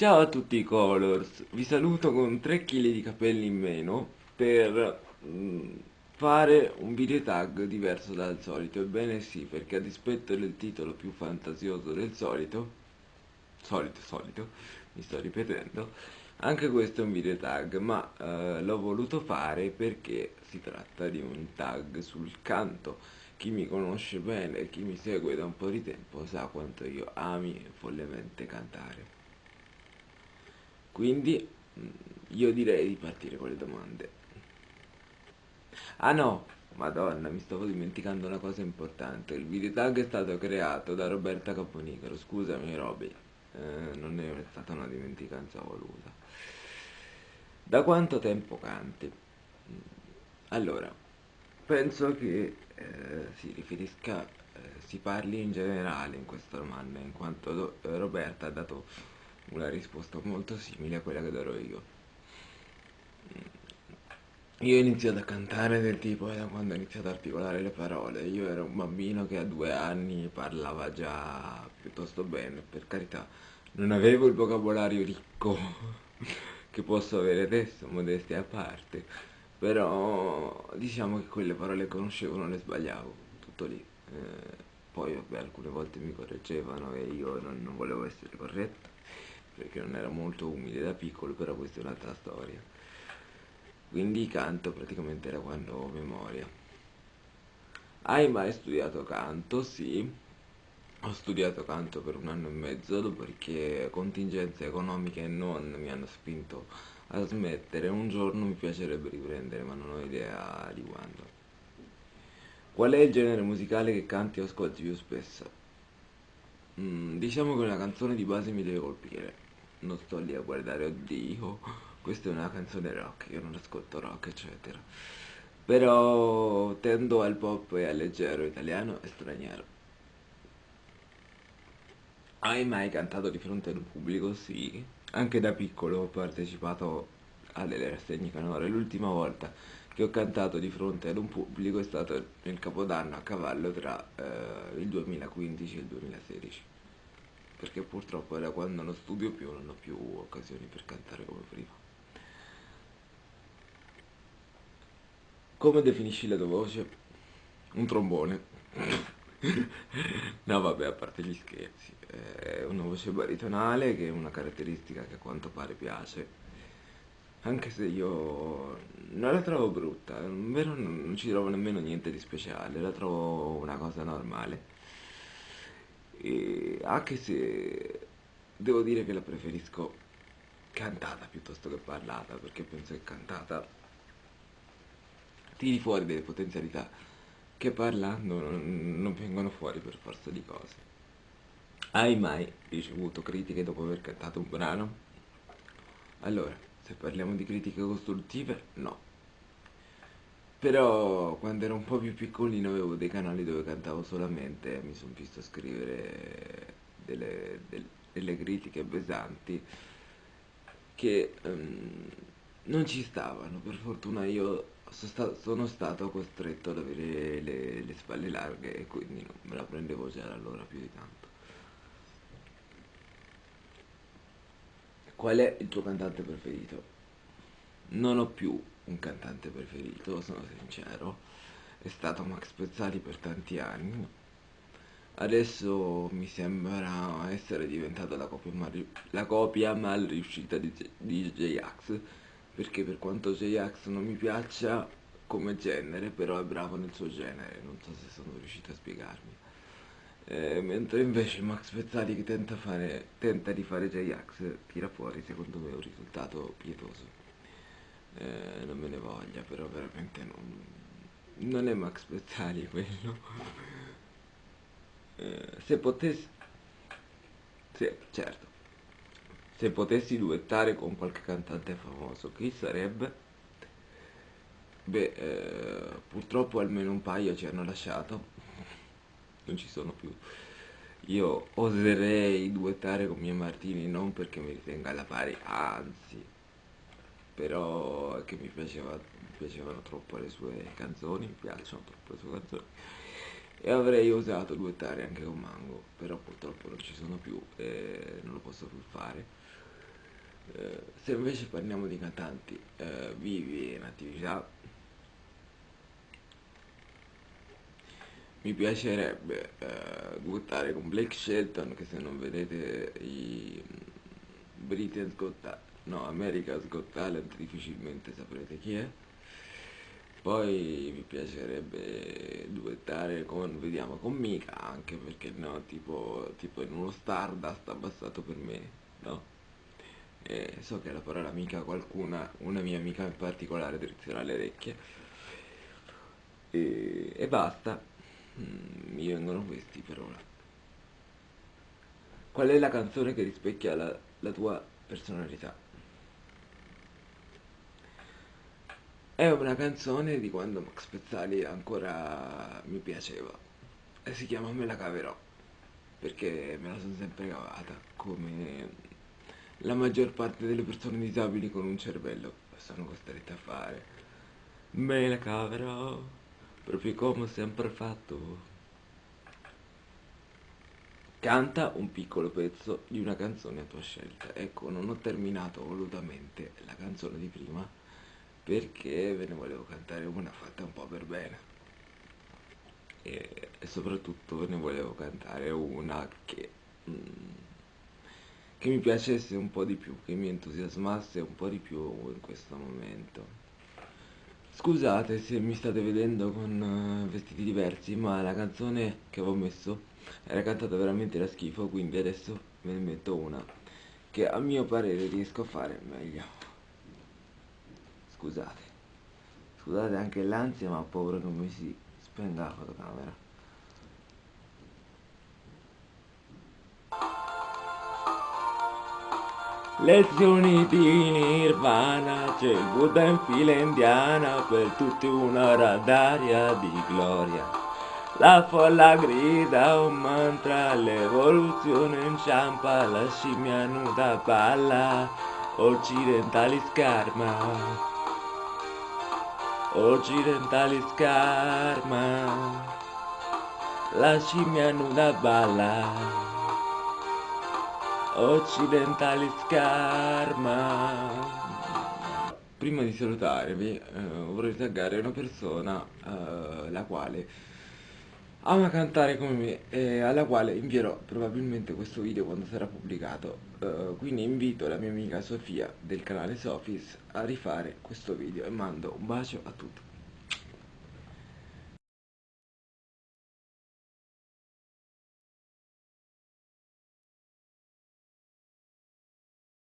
Ciao a tutti i Colors, vi saluto con 3 kg di capelli in meno per mm, fare un video tag diverso dal solito. Ebbene sì, perché a dispetto del titolo più fantasioso del solito, solito, solito, mi sto ripetendo, anche questo è un video tag, ma eh, l'ho voluto fare perché si tratta di un tag sul canto. Chi mi conosce bene, chi mi segue da un po' di tempo sa quanto io ami follemente cantare. Quindi mm, io direi di partire con le domande. Ah no, madonna, mi stavo dimenticando una cosa importante. Il video tag è stato creato da Roberta Caponicaro. Scusami Roby, eh, non è stata una dimenticanza voluta. Da quanto tempo canti? Allora, penso che eh, si riferisca, eh, si parli in generale in questa domanda, in quanto Roberta ha dato una risposta molto simile a quella che darò io. Io ho iniziato a cantare del tipo da quando ho iniziato ad articolare le parole. Io ero un bambino che a due anni parlava già piuttosto bene, per carità. Non avevo il vocabolario ricco che posso avere adesso, modestia a parte. Però diciamo che quelle parole che conoscevo non le sbagliavo, tutto lì. Eh, poi vabbè, alcune volte mi correggevano e io non, non volevo essere corretto perché non era molto umile da piccolo, però questa è un'altra storia. Quindi canto praticamente da quando ho memoria. Hai mai studiato canto? Sì. Ho studiato canto per un anno e mezzo, dopodiché contingenze economiche non mi hanno spinto a smettere. Un giorno mi piacerebbe riprendere, ma non ho idea di quando. Qual è il genere musicale che canti o ascolti più spesso? Mm, diciamo che una canzone di base mi deve colpire non sto lì a guardare, oddio, questa è una canzone rock, io non ascolto rock, eccetera. Però tendo al pop e al leggero italiano e straniero. Hai mai cantato di fronte ad un pubblico? Sì. Anche da piccolo ho partecipato alle rassegne canore. L'ultima volta che ho cantato di fronte ad un pubblico è stato nel Capodanno a cavallo tra eh, il 2015 e il 2016 perché purtroppo da quando non studio più non ho più occasioni per cantare come prima. Come definisci la tua voce? Un trombone. no vabbè, a parte gli scherzi, è una voce baritonale che è una caratteristica che a quanto pare piace. Anche se io non la trovo brutta, vero non ci trovo nemmeno niente di speciale, la trovo una cosa normale e anche se devo dire che la preferisco cantata piuttosto che parlata perché penso che cantata tiri fuori delle potenzialità che parlando non, vengono fuori per forza di cose hai mai ricevuto critiche dopo aver cantato un brano? allora se parliamo di critiche costruttive no però quando ero un po' più piccolino avevo dei canali dove cantavo solamente e mi sono visto scrivere delle, delle, delle critiche pesanti che um, non ci stavano. Per fortuna io sono stato costretto ad avere le, le spalle larghe e quindi non me la prendevo già allora più di tanto. Qual è il tuo cantante preferito? Non ho più un cantante preferito, sono sincero, è stato Max Pezzali per tanti anni. Adesso mi sembra essere diventata la copia mal, la copia mal riuscita di, di J-Ax, perché per quanto J-Ax non mi piaccia come genere, però è bravo nel suo genere, non so se sono riuscito a spiegarmi. Eh, mentre invece Max Pezzali che tenta, fare, tenta di fare J-Ax tira fuori secondo me un risultato pietoso eh, non me ne voglia, però veramente non, non è Max Pezzali quello. Eh, se potessi... Sì, certo. Se potessi duettare con qualche cantante famoso, chi sarebbe? Beh, eh, purtroppo almeno un paio ci hanno lasciato. non ci sono più. Io oserei duettare con Mia Martini non perché mi ritenga alla pari, anzi, però è che mi, piaceva, mi piacevano troppo le sue canzoni, mi piacciono troppo le sue canzoni e avrei osato duettare anche con Mango, però purtroppo non ci sono più e non lo posso più fare. Eh, se invece parliamo di cantanti eh, vivi in attività, mi piacerebbe eh, duettare con Blake Shelton, che se non vedete i Britain's Got Talent, no, America's Got Talent difficilmente saprete chi è. Poi mi piacerebbe duettare con, vediamo, con Mika anche perché no, tipo, tipo in uno Stardust abbassato per me, no? E so che la parola amica qualcuna, una mia amica in particolare drizzerà le orecchie. E, e basta, mm, mi vengono questi per ora. Qual è la canzone che rispecchia la, la tua personalità? È una canzone di quando Max Pezzali ancora mi piaceva e si chiama Me la caverò perché me la sono sempre cavata come la maggior parte delle persone disabili con un cervello sono costrette a fare. Me la caverò proprio come ho sempre fatto. Canta un piccolo pezzo di una canzone a tua scelta. Ecco, non ho terminato volutamente la canzone di prima perché ve ne volevo cantare una fatta un po' per bene e, e soprattutto ne volevo cantare una che, mm, che mi piacesse un po' di più, che mi entusiasmasse un po' di più in questo momento. Scusate se mi state vedendo con uh, vestiti diversi, ma la canzone che avevo messo era cantata veramente da schifo, quindi adesso ve ne metto una che a mio parere riesco a fare meglio. Scusate. Scusate anche l'ansia ma ho paura che mi si spenga la fotocamera Lezioni di nirvana, c'è il Buddha in fila indiana per tutti un'ora d'aria di gloria. La folla grida un mantra, l'evoluzione inciampa, la scimmia nuda balla, occidentali scarma occidentali scarma, la scimmia nuda balla, occidentali scarma. Prima di salutarvi eh, vorrei taggare una persona eh, la quale ama cantare come me e alla quale invierò probabilmente questo video quando sarà pubblicato uh, quindi invito la mia amica Sofia del canale Sofis a rifare questo video e mando un bacio a tutti